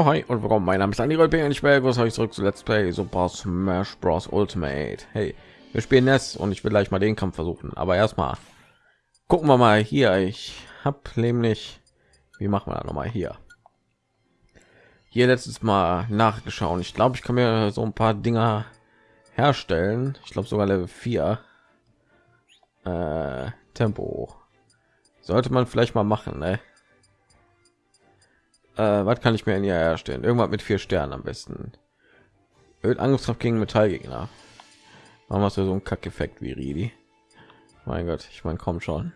Hallo, hi und willkommen. Mein Name ist Andy Goldberg und ich begrüße euch zurück zu Let's Play Super Smash Bros. Ultimate. Hey, wir spielen Ness und ich will gleich mal den Kampf versuchen. Aber erstmal gucken wir mal hier. Ich habe nämlich, wie machen wir da noch mal hier? Hier letztes Mal nachgeschaut. Ich glaube, ich kann mir so ein paar Dinger herstellen. Ich glaube sogar Level 4. Äh, Tempo. Sollte man vielleicht mal machen, ne? Äh, was kann ich mir in ihr herstellen? Irgendwas mit vier Sternen am besten. Angriffskraft gegen Metallgegner. Hast du so einen Kackeffekt wie Ridi? Mein Gott, ich meine, komm schon.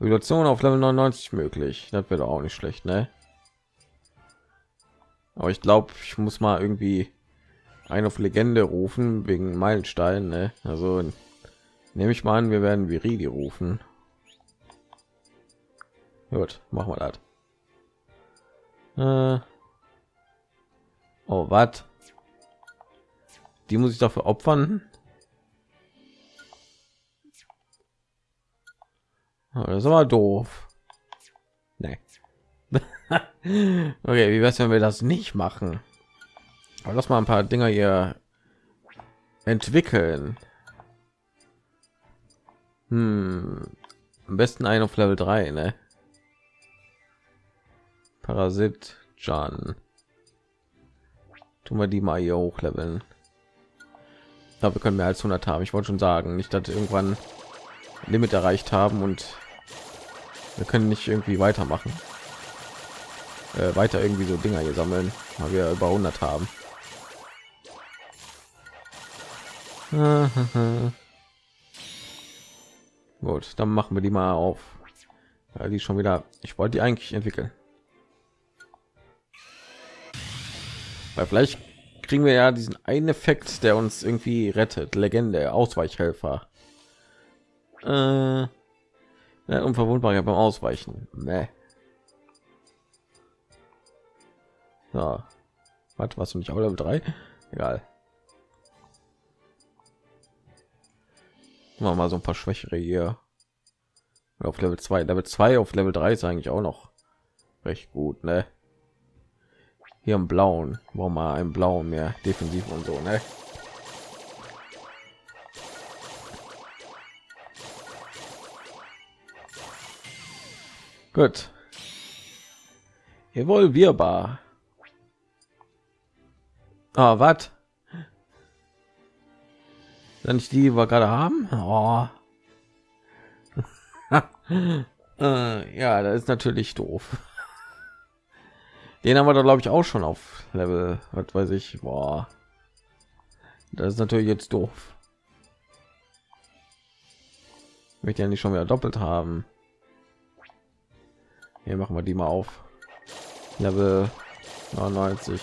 Evolution auf Level 99 möglich. Das wäre auch nicht schlecht, ne? Aber ich glaube, ich muss mal irgendwie eine auf Legende rufen wegen Meilenstein, ne? Also nehme ich mal an, wir werden Viridi rufen. Gut, machen wir das. Äh oh, was? Die muss ich dafür opfern? Oh, das ist aber doof. Nee. okay, wie wär's, wenn wir das nicht machen? Aber lass mal ein paar Dinger hier entwickeln. Hm. Am besten ein auf Level 3, ne? Parasit Jan. Tun wir die mal hier hochleveln. Glaube, wir können mehr als 100 haben. Ich wollte schon sagen, nicht, dass irgendwann Limit erreicht haben und wir können nicht irgendwie weitermachen. Äh, weiter irgendwie so Dinger hier sammeln, weil wir über 100 haben. Gut, dann machen wir die mal auf. Ja, die schon wieder. Ich wollte die eigentlich entwickeln. Weil vielleicht kriegen wir ja diesen einen Effekt, der uns irgendwie rettet. Legende, Ausweichhelfer. Äh, ja, unverwundbar beim Ausweichen. Nee. So. Was, was du nicht auch Level 3? Egal. Machen wir mal so ein paar Schwächere hier. Auf Level 2. Level 2 auf Level 3 ist eigentlich auch noch recht gut, ne? Hier im blauen. Wo mal ein blau mehr. Defensiv und so ne? gut. Evolvierbar. Ah, was wenn ich die wir gerade haben? Oh. äh, ja das ist natürlich doof den haben wir da glaube ich auch schon auf Level, was weiß ich, boah. Das ist natürlich jetzt doof. Möchte ja nicht schon wieder doppelt haben. Hier machen wir die mal auf. Level 99.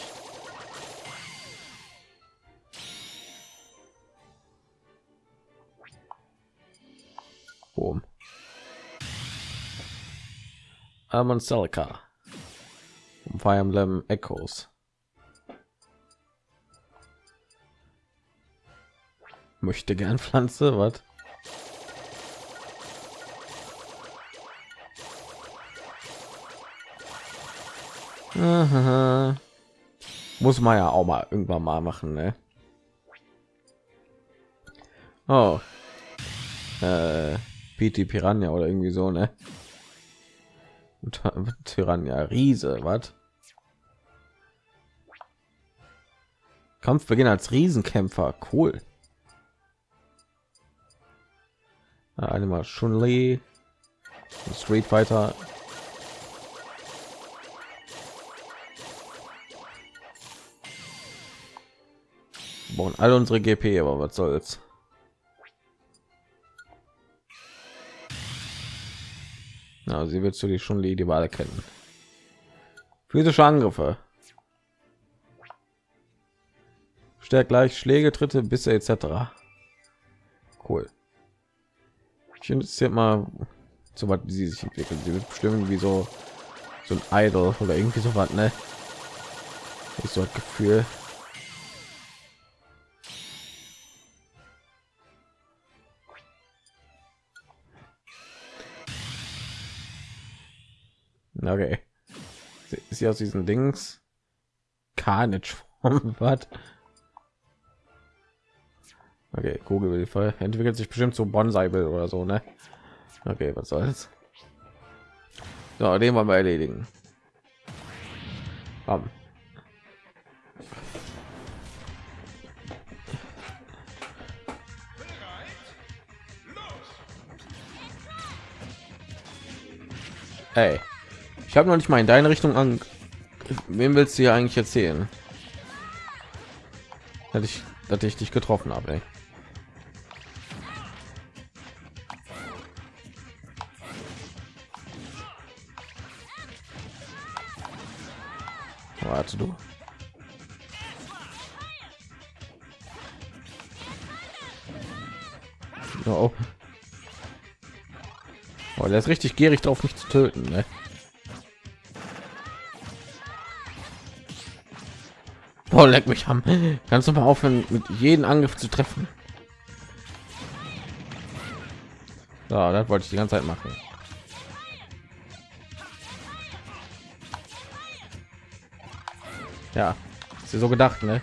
Boom. Almond Celica. Fire Emblem Echoes. Möchte gern Pflanze, was? Muss man ja auch mal irgendwann mal machen, ne? Oh. Äh, PT Piranha oder irgendwie so, ne? Piranha Riese, was? Kampf beginnt als Riesenkämpfer. Cool. Einmal schon Lee, Street Fighter. Bauen alle unsere GP, aber was soll's. Na, sie wird zu die schon die Wahl kennen. Physische Angriffe. stärkt gleich Schläge, Tritte, Bisse etc. Cool. Ich interessiert mal, so was sie sich entwickeln. Sie wird bestimmt wie so so ein Idol oder irgendwie so was, ne? Ich so ein Gefühl. Okay. ist sie aus diesen Dings Carnage was? Okay, Kugelhilfe entwickelt sich bestimmt so Bonsai will oder so, ne? Okay, was soll's? So, den wollen wir erledigen. Bam. Hey, ich habe noch nicht mal in deine Richtung an. Wem willst du hier eigentlich erzählen? Dass ich, dass ich dich getroffen habe. Ey. Warte du. Oh. oh, der ist richtig gierig drauf, nicht zu töten. Ne? Oh, leck mich haben. Kannst du mal aufhören, mit jedem Angriff zu treffen? So, das wollte ich die ganze Zeit machen. Ja, ist ja so gedacht, ne?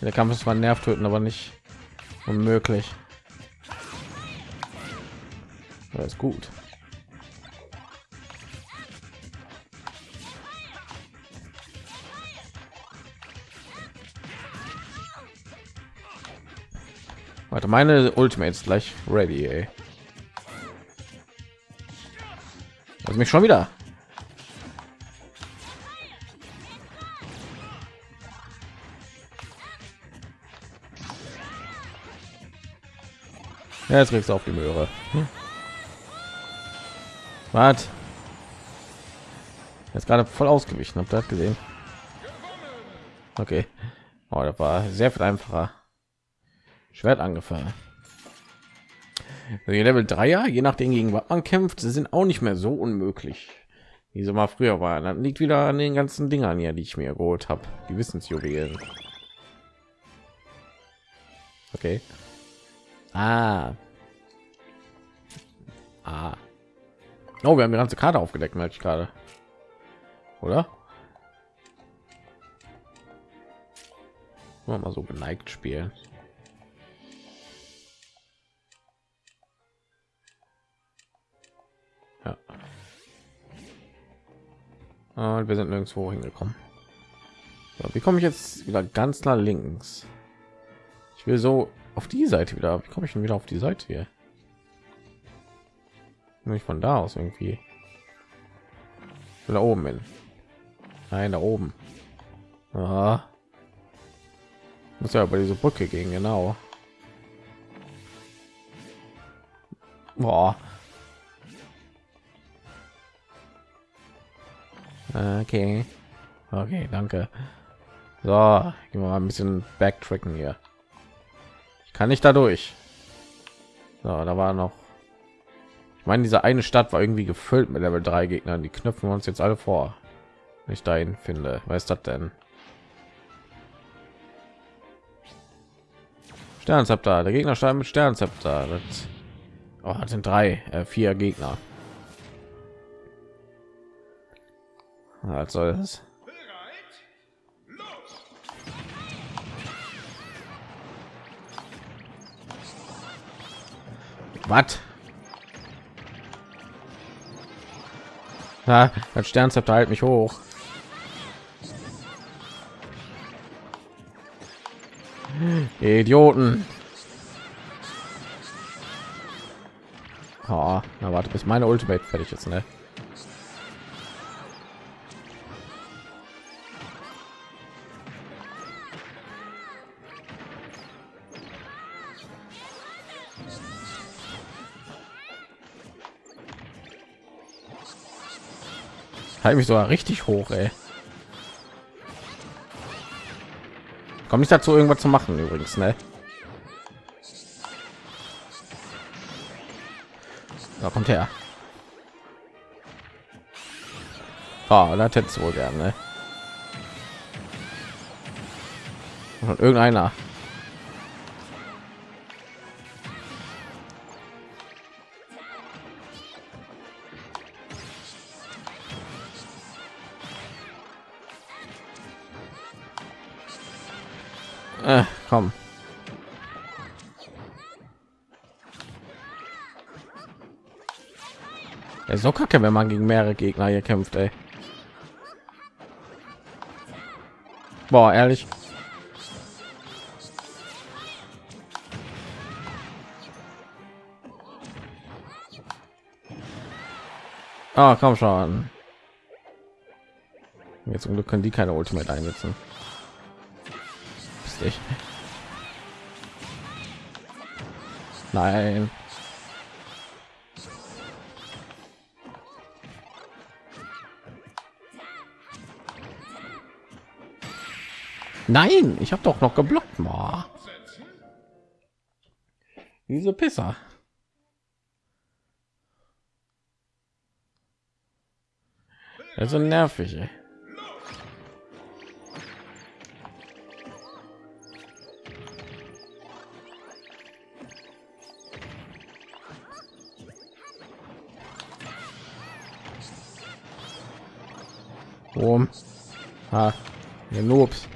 Der Kampf ist zwar nervt töten, aber nicht unmöglich. Das ist gut. Warte, meine Ultimate gleich ready, ey. Also mich schon wieder. Ja, jetzt kriegst du auf die Möhre. Hm. Was? Jetzt gerade voll ausgewichen, habt ihr das gesehen? Okay. Oh, das war sehr viel einfacher. Schwert angefangen. Die Level 3er, je nachdem gegen was man kämpft, sind auch nicht mehr so unmöglich, wie sie mal früher waren. Dann liegt wieder an den ganzen Dingern hier, die ich mir geholt habe. Die Wissensjuwelen. Okay. Ah. Ah. Oh, wir haben die ganze Karte aufgedeckt, merke ich gerade. Oder? Mal so geneigt spielen. Und wir sind nirgendwo hingekommen. So, wie komme ich jetzt wieder ganz nach links? Ich will so auf die Seite wieder. Wie komme ich denn wieder auf die Seite hier? Nicht von da aus irgendwie. Da oben hin. Nein, da oben. Aha. Muss ja über diese Brücke gehen, genau. Boah. Okay. Okay, danke. So, gehen wir mal ein bisschen backtracken hier. Ich kann nicht dadurch. So, da war noch. Ich meine, diese eine Stadt war irgendwie gefüllt mit Level 3 Gegnern. Die knüpfen wir uns jetzt alle vor. Wenn ich dahin finde. Was ist das denn? Sternzepter. Der Gegner stand mit Sternzepter. Das, oh, das sind drei, äh, vier Gegner. Was soll das? Was? Ja, das Sternzepter halt mich hoch. Idioten. Oh, na warte, bis meine Ultimate fertig ist, ne? Halt mich sogar richtig hoch ey. kommt nicht dazu irgendwas zu machen übrigens ne? da kommt her oh, das hätte wohl gerne ne? Irgendeiner Äh, komm. Ja, so kacke, wenn man gegen mehrere Gegner hier kämpft, ey. Boah, ehrlich. Ah, komm schon. Jetzt zum Glück können die keine Ultimate einsetzen. Ich. Nein. Nein, ich habe doch noch geblockt. Boah. Diese Pisser. Also nervig. Ey. Ha. Ihr Noobs.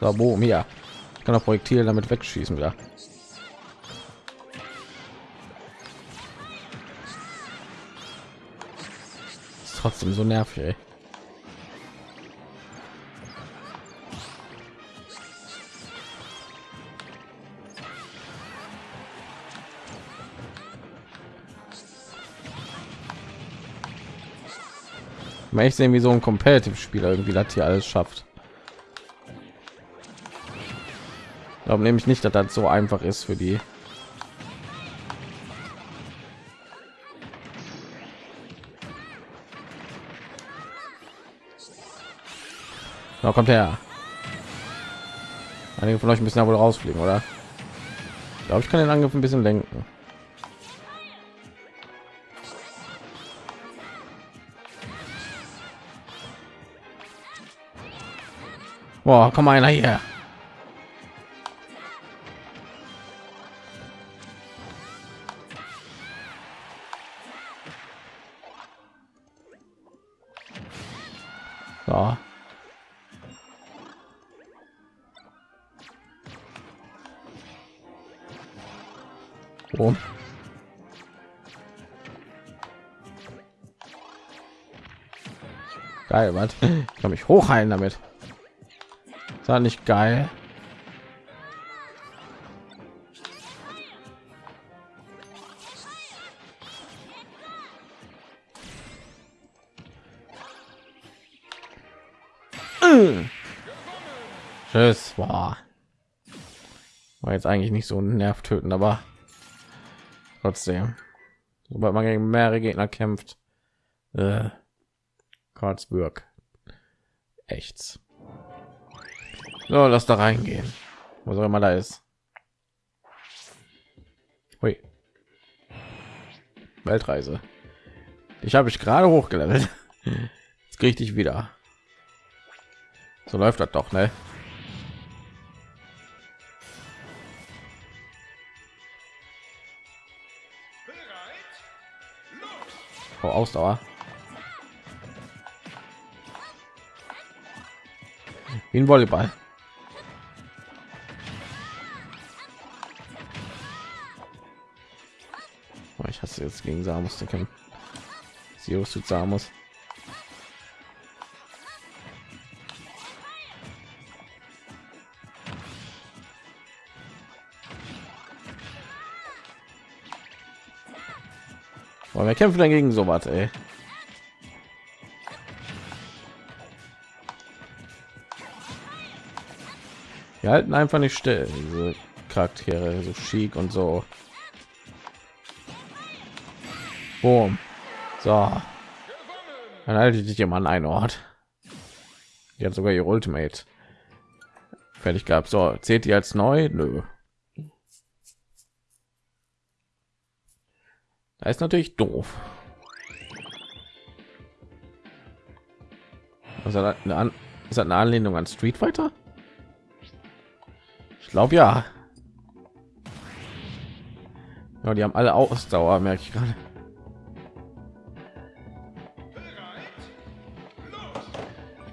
So, boom, hier. Ich kann auch Projektil damit wegschießen wieder. Ist trotzdem so nervig, ey. Mal echt sehen, wie so ein Competitive-Spieler irgendwie das hier alles schafft. glaube nämlich nicht, dass das so einfach ist für die. Da kommt her. Einige von euch müssen ja wohl rausfliegen, oder? Ich glaube, ich kann den Angriff ein bisschen lenken. Boah, komm einer hier. So. Oh. Geil, was? Ich kann mich hochheilen damit. Das nicht geil? Tschüss. Boah. War jetzt eigentlich nicht so ein Nerv töten, aber trotzdem. Sobald man gegen mehrere Gegner kämpft. Äh, Karlsburg. Echts. So, lass da reingehen. Wo soll immer da ist. Hui. Weltreise. Ich habe ich gerade hochgelevelt. Jetzt kriege ich dich wieder. So läuft das doch, ne? Oh, Ausdauer. Wie ein Volleyball. Ich hasse jetzt gegen Samus zu kämpfen. Sirius zu Samus. Aber wir kämpfen dagegen so was, ey. Wir halten einfach nicht still, diese Charaktere, so chic und so. Boom. So. Dann halte ich dich immer an einen Ort. Die hat sogar ihr Ultimate fertig gehabt. So, zählt die als neu? Nö. Da ist natürlich doof. Also eine, An ist eine Anlehnung an Street Fighter? Ich glaube ja. Ja, die haben alle Ausdauer, merke ich gerade.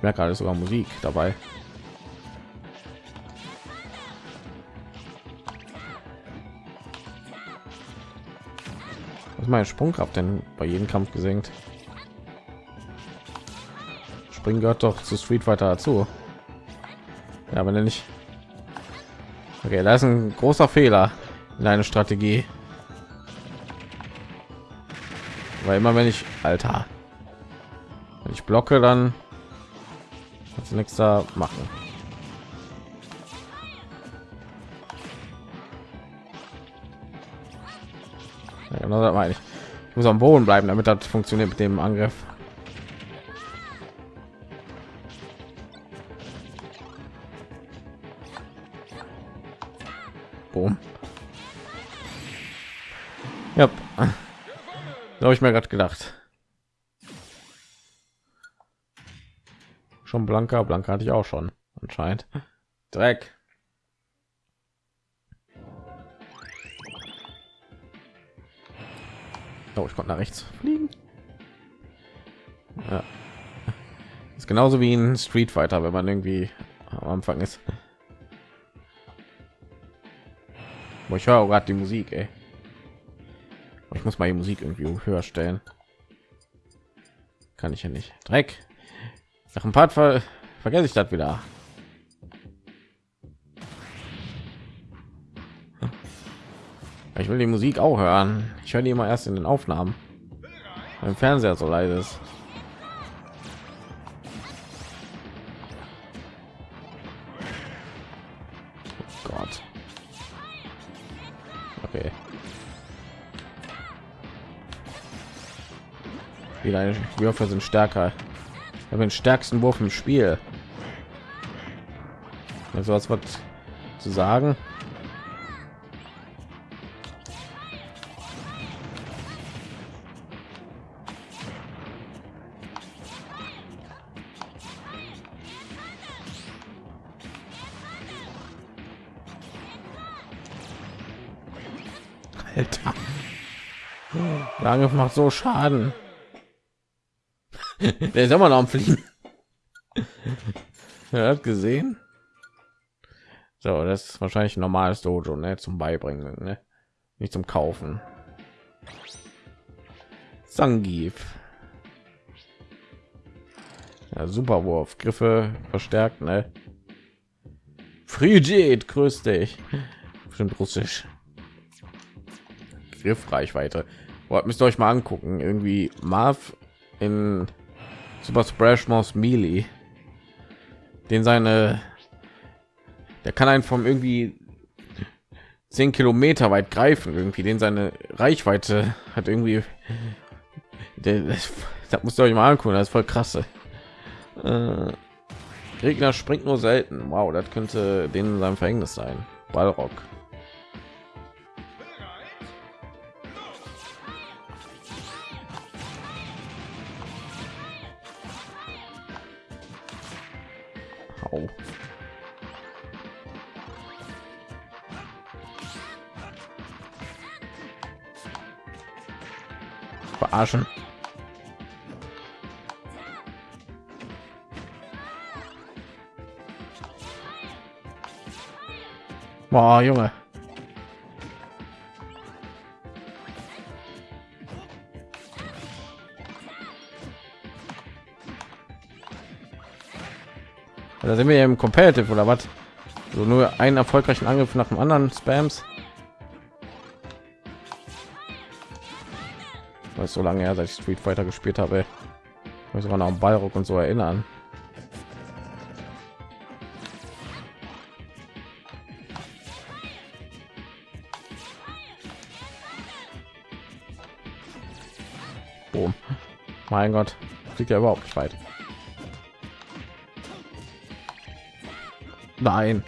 Merke gerade sogar Musik dabei. Was meine Sprungkraft denn bei jedem Kampf gesenkt? Springen gehört doch zu Street Fighter dazu. Ja, aber nicht. Okay, da ist ein großer Fehler in eine Strategie. Weil immer wenn ich Alter, wenn ich blocke, dann nichts da machen. Ja, genau das meine ich. Ich muss am Boden bleiben, damit das funktioniert mit dem Angriff. Boom. Ja, habe ich mir gerade gedacht. Schon blanker, blanker hatte ich auch schon anscheinend. Dreck. Oh, ich konnte nach rechts fliegen. Ja. Ist genauso wie ein Street Fighter, wenn man irgendwie am Anfang ist. Boah, ich höre gerade die Musik, ey. Ich muss mal die Musik irgendwie höher stellen. Kann ich ja nicht. Dreck. Nach ein paar ver vergesse ich das wieder. Ich will die Musik auch hören. Ich höre die immer erst in den Aufnahmen. Im Fernseher so leise ist. Oh. Die Würfe sind stärker. Habe den stärksten Wurf im Spiel. Also was wird zu sagen? Alter. Der Angriff macht so Schaden. Der ist immer noch am Fliegen. er hat gesehen. So, das ist wahrscheinlich ein normales Dojo, ne, zum Beibringen, ne? nicht zum Kaufen. Sangif. Ja, super Wurf, Griffe verstärkt, ne? Frigid, grüß dich. Bestimmt russisch. Griffreichweite. Boah, müsst ihr euch mal angucken. Irgendwie Marv in Super Splash Bros. Melee, den seine, der kann einen vom irgendwie 10 Kilometer weit greifen, irgendwie, den seine Reichweite hat irgendwie, der, das musst ihr euch mal angucken, das ist voll krasse. Äh, Gegner springt nur selten. Wow, das könnte denen sein Verhängnis sein. Ballrock. Verarschen. Boah, Junge. Da sind wir im Competitive oder was? So nur einen erfolgreichen Angriff nach dem anderen Spams. So lange her, seit ich Street Fighter gespielt habe. Ich sogar noch am Ballrock und so erinnern. Boom. Mein Gott, fliegt ja überhaupt nicht weit. Nein.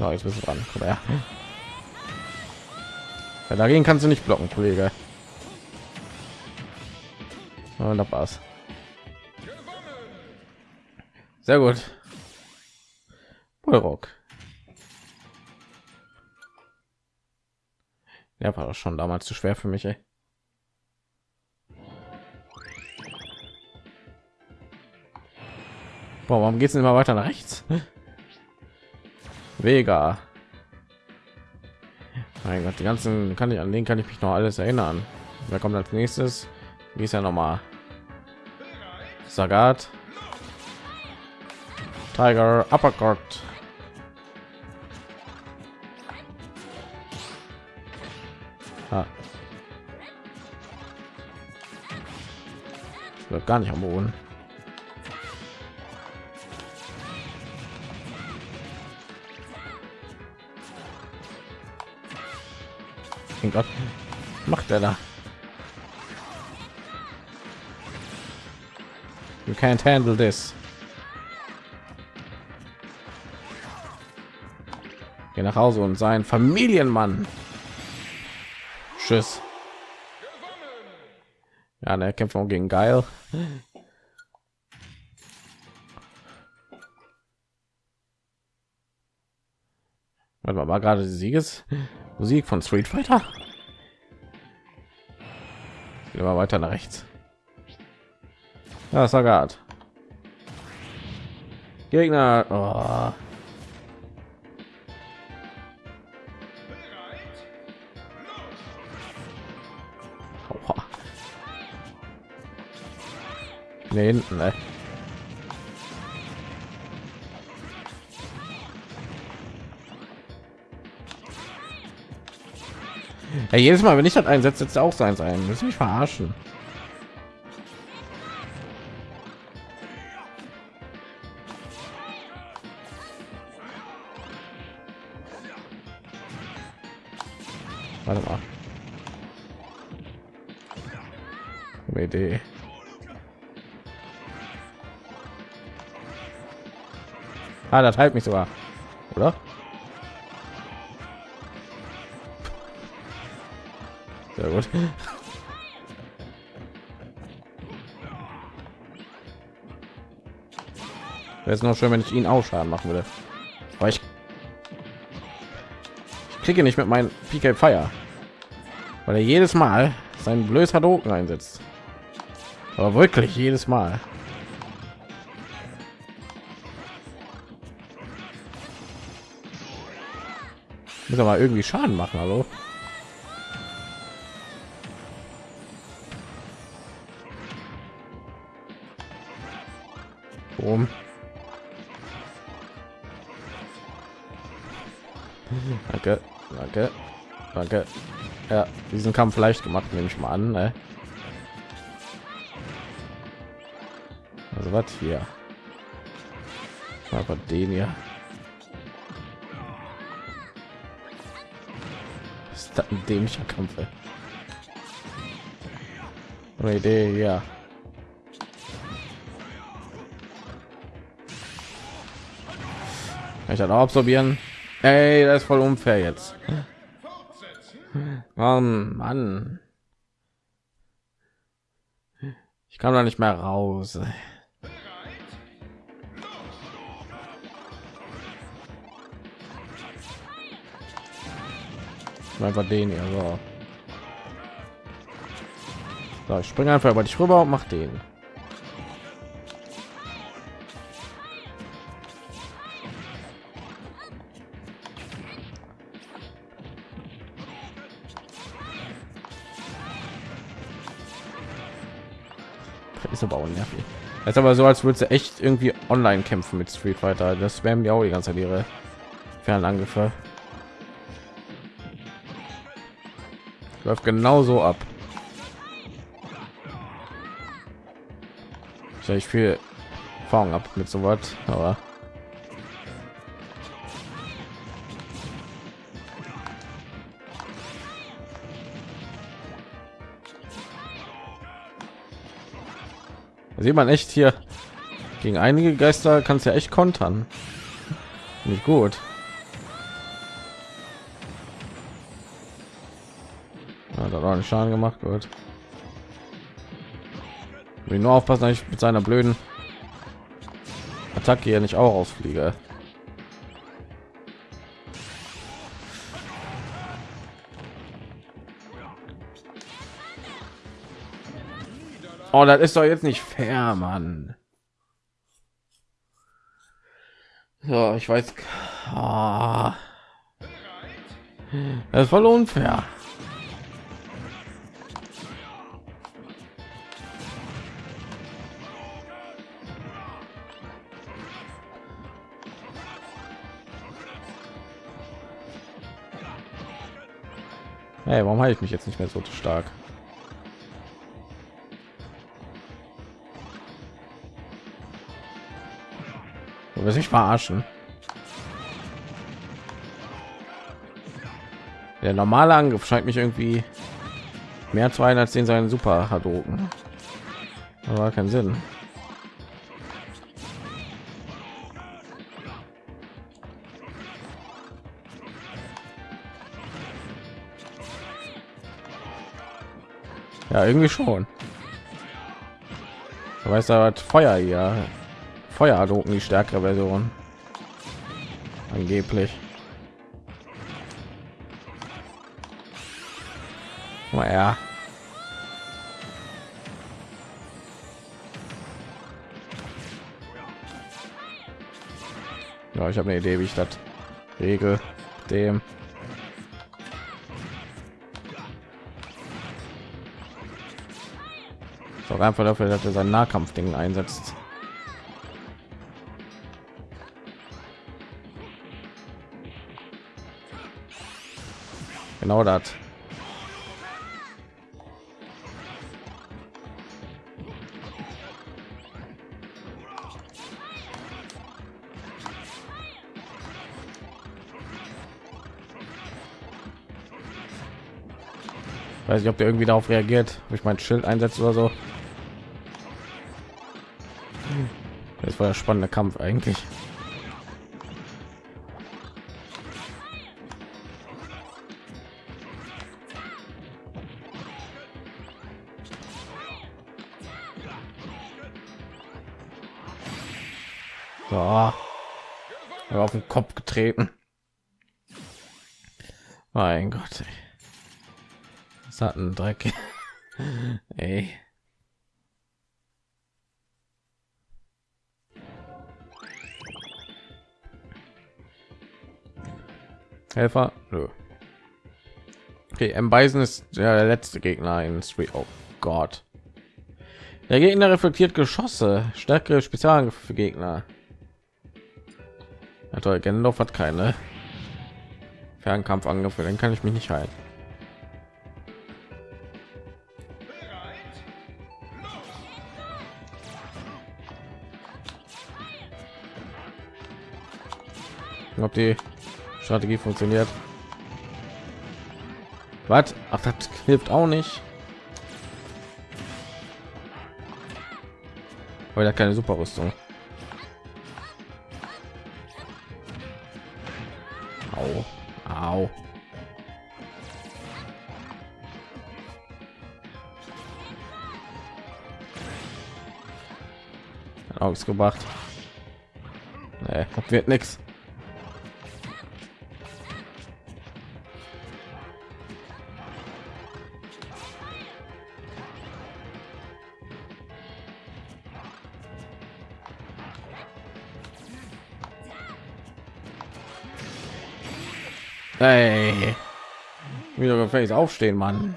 Ja, jetzt bist du dran. Komm her. Ja, dagegen kannst du nicht blocken, Kollege. Und da war's. Sehr gut. Rock. Ja, war doch schon damals zu schwer für mich. Ey. Boah, warum geht es immer weiter nach rechts? Vega. Mein Gott, die ganzen kann ich an den kann ich mich noch alles erinnern. Wer kommt als nächstes? Wie ist ja noch mal? Sagat. Tiger Uppercut. Ah. Wird gar nicht am Boden. Mein Gott, macht er da? You can't handle this. Geh nach Hause und sein Familienmann. Tschüss. Ja, der kämpft auch gegen geil. Warte mal, war gerade Sieges Musik von Street Fighter? Immer weiter nach rechts. Ja, Sagat. Gegner. Oh. Nee, hinten, ne? Ja, jedes Mal, wenn ich das einsetze, setzt auch sein sein. Müssen mich verarschen. Warte mal. Eine. Ah, das heilt mich sogar, oder? Sehr gut. Wäre es noch schön, wenn ich ihn auch Schaden machen würde. Aber ich, ich kriege nicht mit meinem PK Fire, weil er jedes Mal seinen blöd Hadoken einsetzt. Aber wirklich jedes Mal. Muss aber irgendwie Schaden machen, hallo. Boom. Danke, danke, danke. Ja, diesen Kampf leicht gemacht, nehme ich mal an. Ne? Also was hier? Aber den hier. ist das ein dämlicher Kampf? Ey? Eine Idee, ja. Ich dann auch absorbieren? Ey, das ist voll unfair jetzt. Oh Mann. Ich kann da nicht mehr raus. Einfach den hier. So. so ich springe einfach über dich rüber und mach den. Ist aber auch nervig. Ist aber so, als würde sie echt irgendwie online kämpfen mit Street Fighter. Das werden ja auch die ganze Zeit ihre Fernangriffe. Läuft genauso ab. Ich viel Erfahrung ab mit so was, aber sieht man echt hier gegen einige Geister kannst ja echt kontern. Nicht gut. Ja, da war Schaden gemacht wird. Nur aufpassen, dass ich mit seiner blöden Attacke hier nicht auch ausfliege. Oh, das ist doch jetzt nicht fair, Mann. So, ich weiß. Oh. Das ist voll unfair. Hey, warum halte ich mich jetzt nicht mehr so stark? Du wirst mich verarschen. Der normale Angriff scheint mich irgendwie mehr zu ein als den seinen Super Hadouken. Aber keinen Sinn. Ja, irgendwie schon. Du weißt aber Feuer hier. Feuer Hadouken die stärkere Version. Angeblich. Naja. Ja, ich habe eine Idee, wie ich das regel. Dem. Ist einfach dafür, dass er sein Nahkampfding einsetzt. Genau das. weiß nicht ob der irgendwie darauf reagiert ob ich mein schild einsetze oder so. Das war der spannende kampf eigentlich auf den kopf getreten mein gott ey satten Dreck. Ey. Helfer? Nö. Okay, M. Bison ist der letzte Gegner in Street. Oh Gott. Der Gegner reflektiert Geschosse, stärkere Spezialangriffe für Gegner. Ja, toll, Gendorf hat keine Fernkampfangriffe, den kann ich mich nicht halten. ob die Strategie funktioniert. Was? Ach, das hilft auch nicht. Weil er keine Superrüstung. Au, Ausgebracht. Nee, wird nichts. Hey. Wieder gefällig aufstehen, Mann.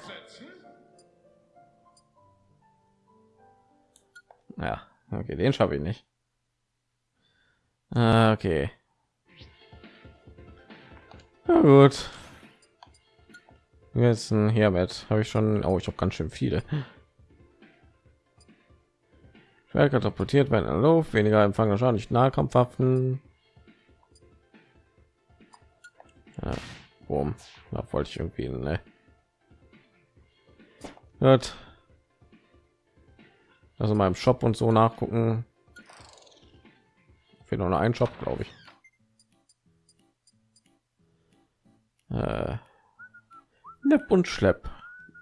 Ja, okay, den schaffe ich nicht. Ah, okay. Na gut. Jetzt hier mit habe ich schon. Oh, ich habe ganz schön viele. Schwer katapultiert werden in Luft, weniger Empfang Schaden, nicht Nahkampfwaffen. Ja. Boom. Da wollte ich irgendwie, ne? Hört. Also im Shop und so nachgucken. Fehlt noch ein Shop, glaube ich. Äh, Nepp und Schlepp.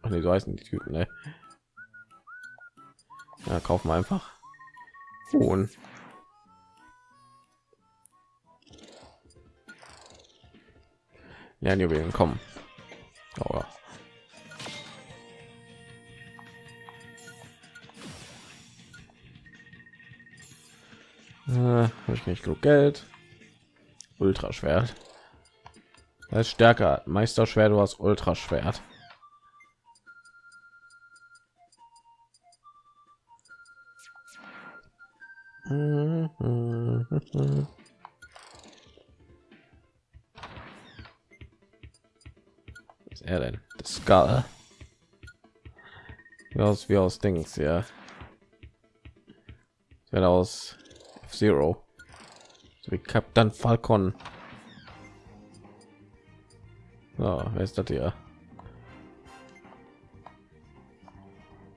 Ach nee, so heißen die Typen, ne? Ja, kaufen wir einfach. Und Lernjuwelen kommen. Ich nicht genug Geld. Ultraschwert. Das ist stärker. Meisterschwert, du hast Ultraschwert. Was ist er denn? Das Skull. Wie aus wie aus Dings, ja. Wird aus F-Zero. Wie Captain Falcon. So, wer ist das hier?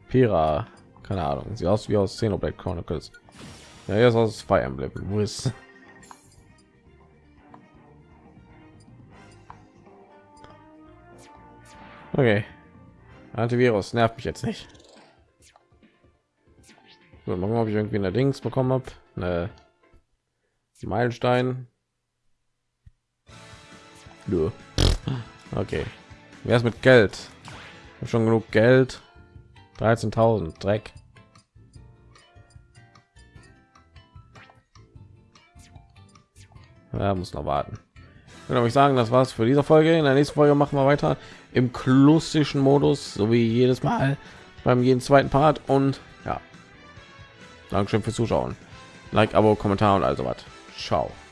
Pira, keine Ahnung. Sie aus wie aus Xenoblade Chronicles. Ja, ist aus Fire Emblem. Wo ist? Okay. Antivirus nervt mich jetzt nicht. So, mal gucken, ob ich irgendwie eine Dings bekommen habe. Eine Meilenstein. Nö. Okay. Wer ist mit Geld? Schon genug Geld. 13.000 Dreck. Ja, muss noch warten. Würde ich sagen, das war's für diese Folge. In der nächsten Folge machen wir weiter im klassischen Modus, so wie jedes Mal beim jeden zweiten Part. Und ja, Dankeschön fürs Zuschauen. Like, Abo, Kommentar und also was. Ciao.